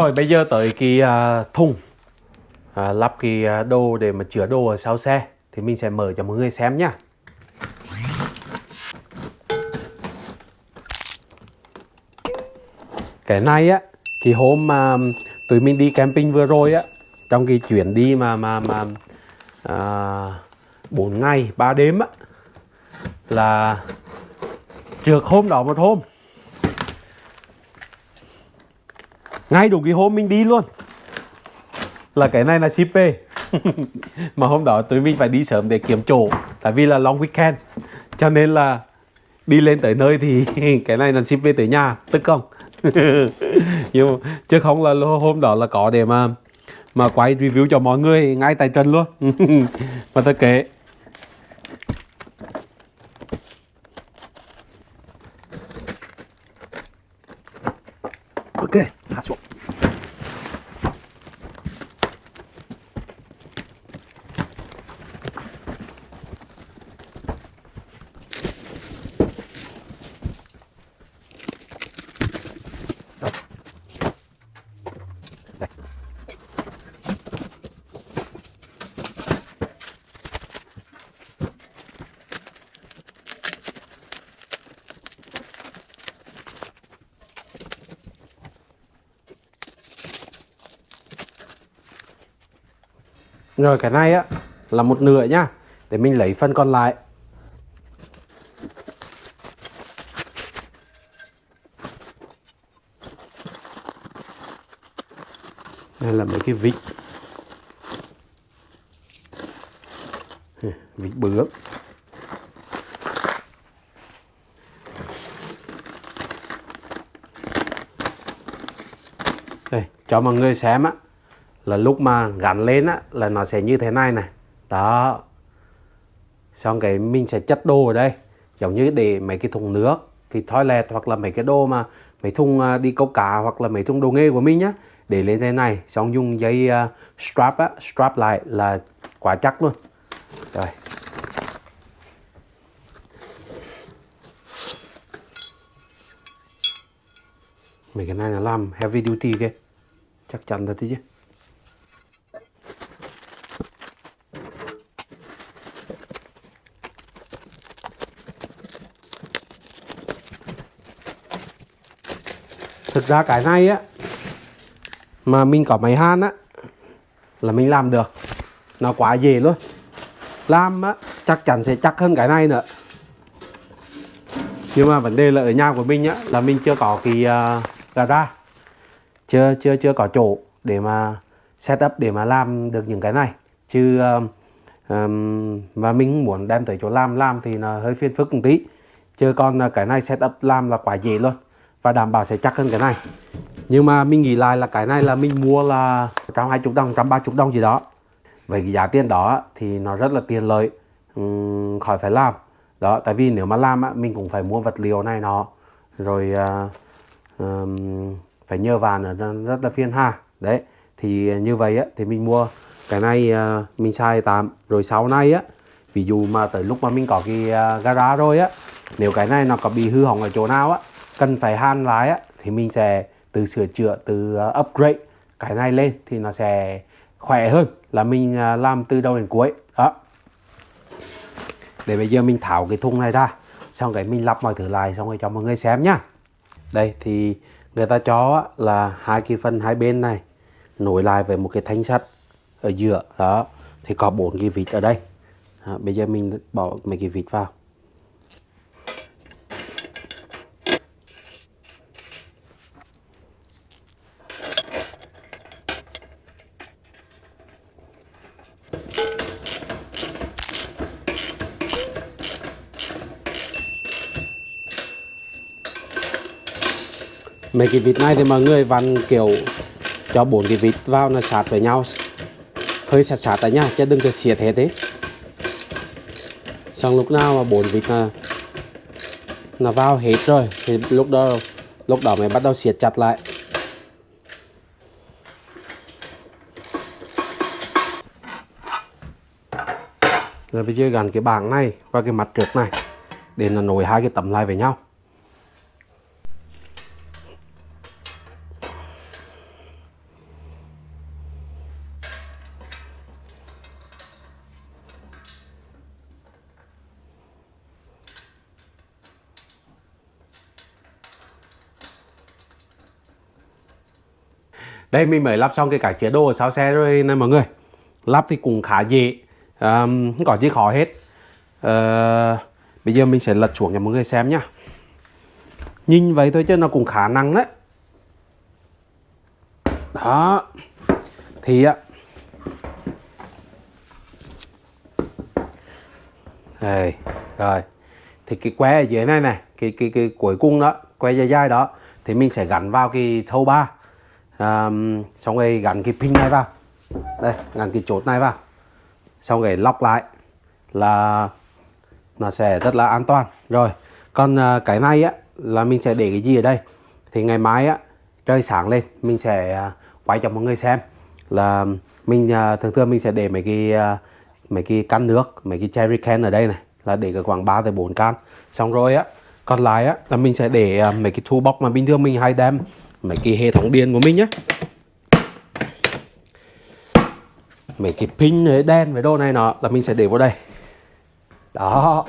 Rồi bây giờ tới cái uh, thùng. Uh, lắp cái uh, đồ để mà chứa đồ ở sau xe. Thì mình sẽ mở cho mọi người xem nhá. Cái này á thì hôm mà tụi mình đi camping vừa rồi á trong cái chuyến đi mà mà mà uh, 4 ngày 3 đêm á là trượt hôm đó một hôm. Ngay đủ cái hôm mình đi luôn. Là cái này là ship về. Mà hôm đó tụi mình phải đi sớm để kiếm chỗ, tại vì là long weekend. Cho nên là đi lên tới nơi thì cái này là ship về tới nhà, tức không? Nhưng chứ không là hôm đó là có để mà mà quay review cho mọi người ngay tại trần luôn. Mà thật kệ ok hạ xuống Rồi cái này á là một nửa nhá Để mình lấy phần còn lại. Đây là mấy cái vịt. Vịt bướm. Đây, cho mọi người xem á là lúc mà gắn lên á là nó sẽ như thế này này. Đó. Xong cái mình sẽ chất đồ ở đây giống như để mấy cái thùng nước cái toilet hoặc là mấy cái đồ mà mấy thùng à, đi câu cá hoặc là mấy thùng đồ nghề của mình nhá để lên thế này. Xong dùng dây uh, strap á strap lại là quá chắc luôn. Rồi. Mấy cái này là làm heavy duty kia chắc chắn thật chứ. Thực ra cái này á mà mình có máy han á là mình làm được. Nó quá dễ luôn. Làm á chắc chắn sẽ chắc hơn cái này nữa. Nhưng mà vấn đề là ở nhà của mình á là mình chưa có cái à, uh, gara chưa chưa chưa có chỗ để mà setup để mà làm được những cái này. Chứ uh, um, và mình muốn đem tới chỗ làm làm thì nó hơi phiền phức một tí. Chứ còn uh, cái này setup làm là quá dễ luôn và đảm bảo sẽ chắc hơn cái này. Nhưng mà mình nghĩ lại là cái này là mình mua là trăm hai chục đồng trăm ba chục đồng gì đó. Với cái giá tiền đó thì nó rất là tiền lợi uhm, khỏi phải làm. Đó tại vì nếu mà làm á, mình cũng phải mua vật liệu này nó rồi uh, um, phải nhờ vàn nó rất là phiền ha đấy thì như vậy á thì mình mua cái này uh, mình xài tạm. Rồi sau này á ví dụ mà tới lúc mà mình có cái uh, gara rồi á nếu cái này nó có bị hư hỏng ở chỗ nào á cần phải han lái á, thì mình sẽ từ sửa chữa từ ờ, upgrade cái này lên thì nó sẽ khỏe hơn là mình ờ, làm từ đầu đến cuối. Đó. Để bây giờ mình tháo cái thùng này ra xong cái mình lắp mọi thứ lại xong rồi cho mọi người xem nhá. Đây thì người ta cho là hai cái phần hai bên này nối lại với một cái thanh sắt ở giữa. Đó thì có bốn cái vịt ở đây. Đó, bây giờ mình bỏ mấy cái vịt vào. Mấy cái vịt này thì mọi người vặn kiểu cho bốn cái vịt vào nó sát với nhau. Hơi sát sát tại nhá chứ đừng có xiết hết thế xong lúc nào mà bốn vịt là nó vào hết rồi, thì lúc đó lúc đó mới bắt đầu siết chặt lại. Rồi bây giờ gắn cái bảng này và cái mặt trước này, để nó nối hai cái tấm lại với nhau. Đây mình mới lắp xong cái cả chế đồ ở sau xe rồi nè mọi người. Lắp thì cũng khá dễ um, không có gì khó hết. Uh, bây giờ mình sẽ lật xuống cho mọi người xem nhá. Nhìn vậy thôi chứ nó cũng khả năng đấy. Đó. Thì á đây rồi. Thì cái que ở dưới này này cái cái cái cuối cùng đó que dài dài đó thì mình sẽ gắn vào cái thâu ba um, xong rồi gắn cái pin này vào. Đây gắn cái chốt này vào. Xong rồi lọc lại là nó sẽ rất là an toàn. Rồi còn uh, cái này á là mình sẽ để cái gì ở đây? Thì ngày mai á trời sáng lên mình sẽ uh, quay cho mọi người xem là mình uh, thường thường mình sẽ để mấy cái uh, mấy cái can nước mấy cái cherry can ở đây này là để cái khoảng 3 tới 4 can. Xong rồi á còn lại á là mình sẽ để uh, mấy cái toolbox mà bình thường mình hay đem mấy cái hệ thống điện của mình nhé mấy cái pin với đen với đồ này nọ là mình sẽ để vào đây. Đó.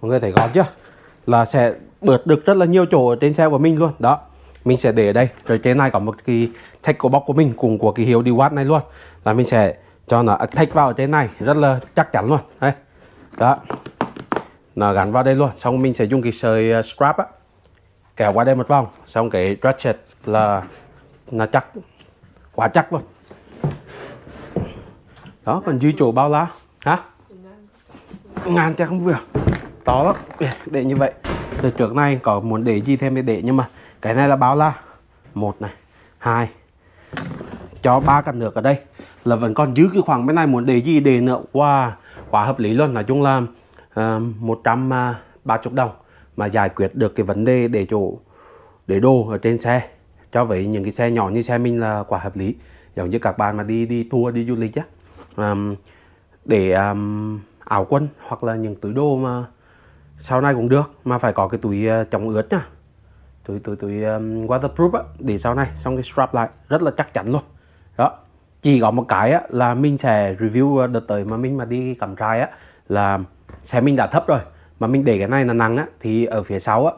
Mọi người thấy gọn chưa? Là sẽ bớt được rất là nhiều chỗ ở trên xe của mình luôn. Đó. Mình sẽ để ở đây. Rồi trên này có một cái tackle box của mình cùng của cái hiệu watt này luôn. Là mình sẽ cho nó thạch vào ở trên này rất là chắc chắn luôn. Đấy. Đó. Nó gắn vào đây luôn. Xong mình sẽ dùng cái sợi à, scrap strap á. Kéo qua đây một vòng. Xong cái ratchet là là chắc, quá chắc luôn. Đó, còn duy chỗ bao lá, hả? Ngàn chắc không vừa. To lắm. Để như vậy. Từ trước này có muốn để gì thêm thì để, nhưng mà cái này là bao la một này, hai. Cho ba cặp nước ở đây. Là vẫn còn giữ cái khoảng bên này muốn để gì để nữa. Wow, quá hợp lý luôn. Nói chung là à, một trăm à, ba chục đồng mà giải quyết được cái vấn đề để chỗ, để đồ ở trên xe cho vậy những cái xe nhỏ như xe mình là quả hợp lý. Giống như các bạn mà đi đi tour đi du lịch á. Um, để um, áo quân hoặc là những túi đồ mà sau này cũng được mà phải có cái túi uh, chống ướt nhá túi túi túi um, waterproof á để sau này xong cái strap lại rất là chắc chắn luôn. Đó chỉ có một cái á, là mình sẽ review ờ, đợt tới mà mình mà đi cắm trại á là xe mình đã thấp rồi mà mình để cái này là nặng á thì ở phía sau á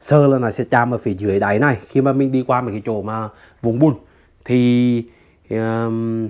sơ là nó sẽ chạm ở phía dưới đáy này. Khi mà mình đi qua mấy cái chỗ mà vùng bùn thì um,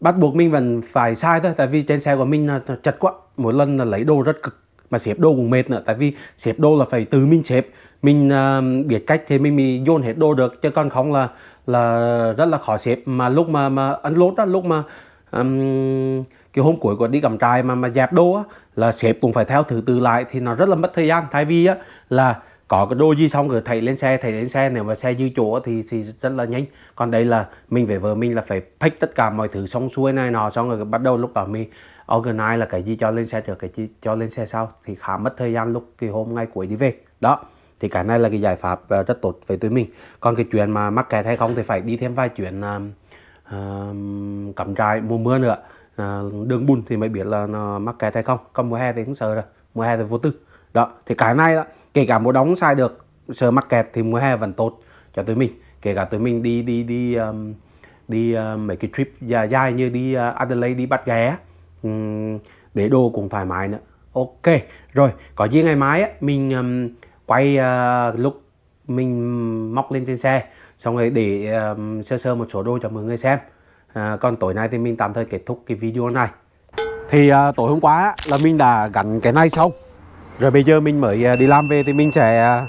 bắt buộc mình vẫn phải sai thôi. Tại vì trên xe của mình là chật quá. Mỗi lần là lấy đồ rất cực mà xếp đồ cũng mệt nữa. Tại vì xếp đồ là phải từ mình xếp. Mình uh, biết cách thì mình mới dồn hết đồ được. Chứ còn không là là rất là khó xếp. Mà lúc mà mà ăn lốt đó lúc mà um, cái hôm cuối của đi cầm trai mà mà dẹp đồ á là xếp cũng phải theo thứ tự lại thì nó rất là mất thời gian. Thay vì á là có cái đồ gì xong rồi thầy lên xe thầy lên xe nếu mà xe dư chỗ thì thì rất là nhanh. Còn đây là mình phải vợ mình là phải pack tất cả mọi thứ xong xuôi này nọ xong rồi bắt đầu lúc đó mình organize là cái gì cho lên xe trước cái gì cho lên xe sau. Thì khá mất thời gian lúc cái hôm ngày cuối đi về. Đó thì cái này là cái giải pháp ờ, rất tốt với tụi mình. Còn cái chuyện mà mắc kẹt hay không thì phải đi thêm vài chuyện uh, cắm trại mùa mưa nữa. Uh, đường bùn thì mới biết là nó mắc kẹt hay không. Còn mùa hè thì cũng sợ rồi mùa hè thì vô tư đó thì cái này đó, kể cả mùa đóng sai được sờ mắc kẹt thì mùa hè vẫn tốt cho tụi mình. Kể cả tụi mình đi đi đi um, đi uh, mấy cái trip dài dài như đi uh, Adelaide đi bắt ghé um, để đồ cũng thoải mái nữa. Ok rồi có gì ngày mai á, mình um, quay uh, lúc mình móc lên trên xe xong rồi để um, sơ sơ một số đồ cho mọi người xem. À, còn tối nay thì mình tạm thời kết thúc cái video này. Thì uh, tối hôm qua là mình đã gắn cái này xong rồi bây giờ mình mới à, đi làm về thì mình sẽ à,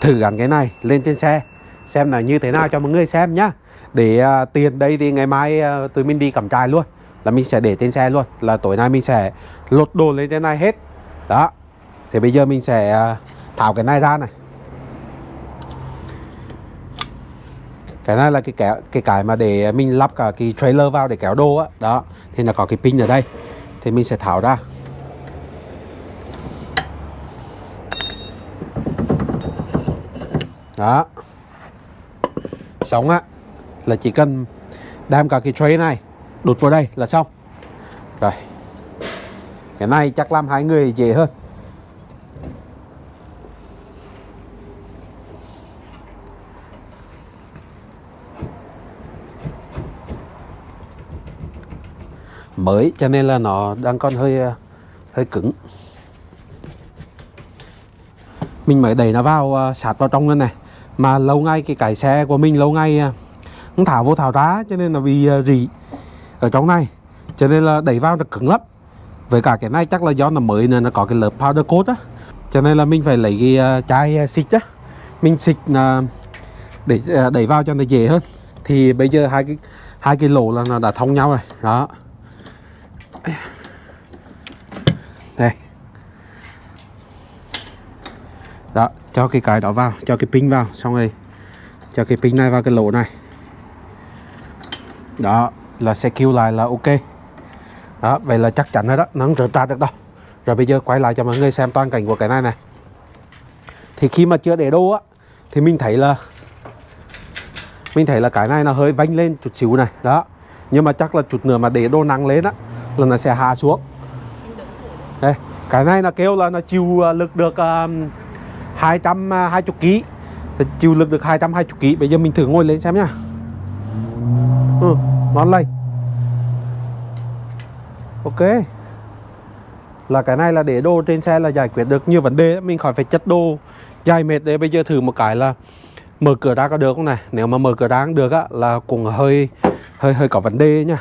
thử gắn cái này lên trên xe, xem là như thế nào cho mọi người xem nhá. Để à, tiền đây thì ngày mai tụi mình đi cắm trại luôn, là mình sẽ để trên xe luôn, là tối nay mình sẽ lột đồ lên trên này hết. Đó, thì bây giờ mình sẽ tháo cái này ra này. Cái này là cái kéo, cái cái mà để mình lắp cả cái trailer vào để kéo đồ á. Đó, thì nó có cái pin ở đây, thì mình sẽ tháo ra. Đó. Sống á, là chỉ cần đem cả cái tray này, đột vào đây là xong. Rồi. Cái này chắc làm hai người dễ hơn. Mới, cho nên là nó đang còn hơi ờ, hơi cứng. Mình mới đẩy nó vào ờ, sát vào trong lên này mà lâu ngày cái cái xe của mình lâu ngày à, không thảo vô thảo ra, cho nên là bị à, rỉ ở trong này. Cho nên là đẩy vào nó cứng lắm. Với cả cái này chắc là do nó mới nên nó có cái lớp powder coat á. Cho nên là mình phải lấy cái à, chai xịt á. Mình xịt để đẩy vào cho nó dễ hơn. Thì bây giờ hai cái hai cái lỗ là nó đã thông nhau rồi. Đó đây đó cho cái cái đó vào cho cái pin vào xong rồi cho cái pin này vào cái lỗ này. Đó là sẽ kêu lại là ok. Đó vậy là chắc chắn rồi đó nó không rớt ra được đâu. Rồi bây giờ quay lại cho mọi người xem toàn cảnh của cái này này. Thì khi mà chưa để đô á thì mình thấy là mình thấy là cái này nó hơi vánh lên chút xíu này. Đó nhưng mà chắc là chút nữa mà để đô nắng lên á là nó sẽ hạ xuống. Đây cái này nó kêu là nó chịu à, lực được uh, 220 à, kg chịu lực được 220 kg bây giờ mình thử ngồi lên xem nhá. Ừ, ngon lây. Ok. Là cái này là để đồ trên xe là giải quyết được nhiều vấn đề. Mình khỏi phải chất đồ dài mệt để bây giờ thử một cái là mở cửa ra có được không này? Nếu mà mở cửa ra được á là cũng hơi hơi hơi có vấn đề nha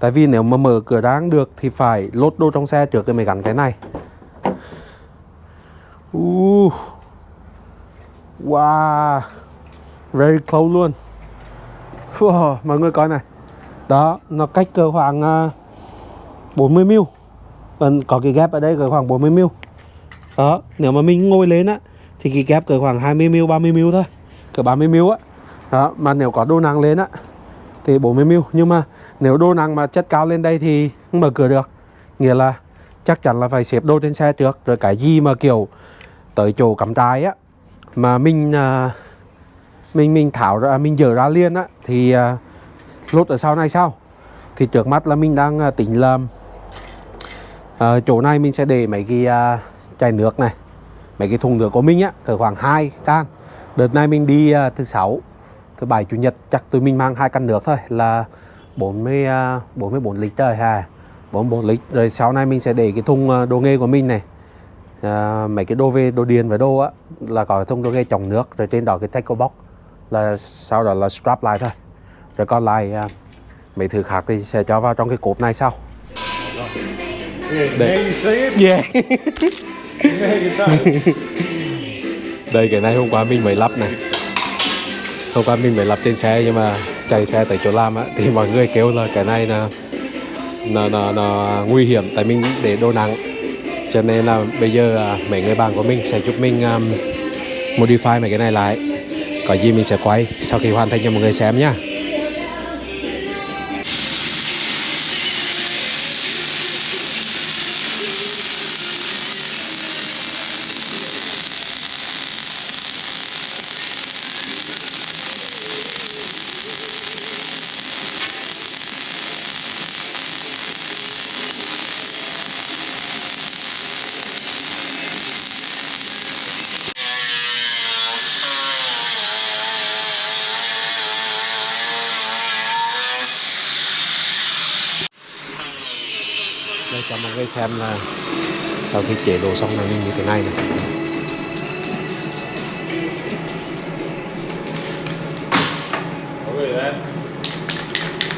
tại vì nếu mà mở cửa ra được thì phải lốt đồ trong xe trước rồi mới gắn cái này. Uh wow very close luôn. Wow, mọi người coi này. Đó nó cách cỡ khoảng ờ, uh, 40 mil. Còn có cái gap ở đây cỡ khoảng 40 mil. Đó nếu mà mình ngồi lên á thì cái gap cỡ khoảng 20 mil 30 mil thôi. Cỡ 30 mil á. Đó mà nếu có đô nặng lên á thì 40 mil. Nhưng mà nếu đô nặng mà chất cao lên đây thì không mở cửa được. Nghĩa là chắc chắn là phải xếp đô trên xe trước rồi cái gì mà kiểu tới chỗ cắm trái á mà mình à, mình mình thảo ra mình dở ra liền á thì à, lốt ở sau này sau. Thì trước mắt là mình đang à, tính làm à, chỗ này mình sẽ để mấy cái à, chai nước này mấy cái thùng nước của mình á cỡ khoảng hai can. Đợt này mình đi à, thứ sáu thứ bảy chủ nhật chắc tụi mình mang hai căn nước thôi là 40 mươi à, 44 lít rồi ha. 44 lít rồi sau này mình sẽ để cái thùng à, đồ nghề của mình này à, mấy cái đồ về đồ điền và đồ á là có thùng đồ nghề trồng nước rồi trên đó cái tackle box là sau đó là strap lại thôi rồi còn lại à, mấy thứ khác thì sẽ cho vào trong cái cốp này sau it. yeah. Say. đây cái này hôm qua mình mới lắp này hôm qua mình mới lắp trên xe nhưng mà chạy xe tới chỗ làm á thì mọi người kêu là cái này là nó, nó, nó nguy hiểm tại mình để đồ nặng cho nên là bây giờ à, mấy người bạn của mình sẽ giúp mình um, modify mấy cái này lại. Có gì mình sẽ quay sau khi hoàn thành cho mọi người xem nhá. Đây xem là sau khi chế đồ xong là mình như thế này này.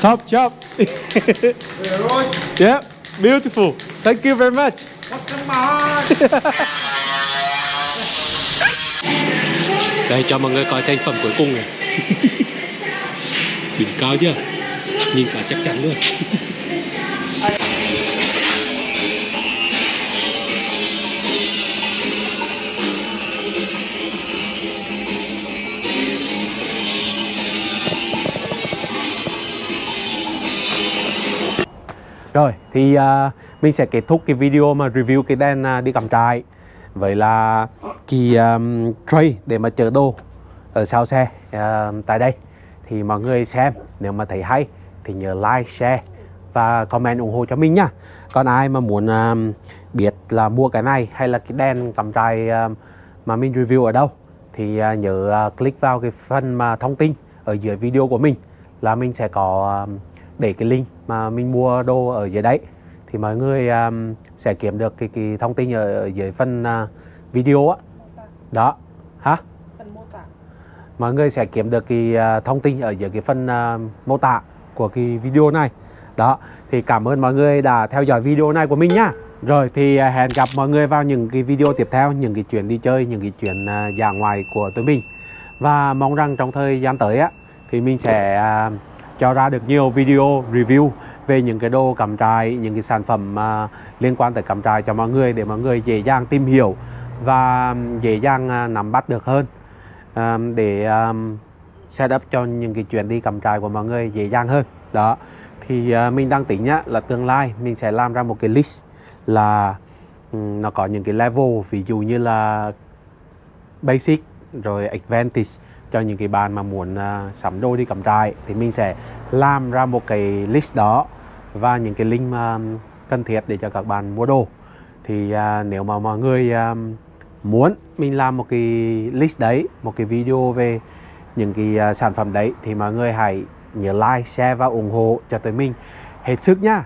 Top job. Yeah, beautiful. Thank you very much. Đây cho mọi người coi thành phẩm cuối cùng này. Đỉnh cao chưa? Nhìn cả chắc chắn luôn Rồi thì uh, mình sẽ kết thúc cái video mà review cái đèn uh, đi cắm trại. Với là cái um, tray để mà chở đồ ở sau xe uh, tại đây. Thì mọi người xem nếu mà thấy hay thì nhớ like share và comment ủng hộ cho mình nhá còn ai mà muốn um, biết là mua cái này hay là cái đèn cắm trại um, mà mình review ở đâu thì uh, nhớ uh, click vào cái phần mà thông tin ở dưới video của mình là mình sẽ có um, để cái link mà mình mua đồ ở dưới đấy. Thì mọi người um, sẽ kiếm được cái, cái thông tin ở, ở dưới phần uh, video á. Đó. Hả? Phần mô tả. Mọi người sẽ kiếm được cái à, thông tin ở dưới cái phần à, mô tả của cái video này. Đó. Thì cảm ơn mọi người đã theo dõi video này của mình nhá rồi thì hẹn gặp mọi người vào những cái video tiếp theo những cái chuyến đi chơi những cái chuyến à, dã ngoại của tụi mình. Và mong rằng trong thời gian tới á thì mình sẽ à, cho ra được nhiều video review về những cái đồ cắm trại những cái sản phẩm mà liên quan tới cắm trại cho mọi người để mọi người dễ dàng tìm hiểu và dễ dàng à, nắm bắt được hơn. Để à, set up cho những cái chuyến đi cắm trại của mọi người dễ dàng hơn. Đó. Thì à, mình đang tính nhá là tương lai mình sẽ làm ra một cái list là nó có những cái level ví dụ như là basic rồi advantage cho những cái bạn mà muốn uh, sắm đồ đi cắm trại thì mình sẽ làm ra một cái list đó và những cái link mà cần thiết để cho các bạn mua đồ. Thì uh, nếu mà mọi người uh, muốn mình làm một cái list đấy một cái video về những cái uh, sản phẩm đấy thì mọi người hãy nhớ like share và ủng hộ cho tới mình. Hết sức nhá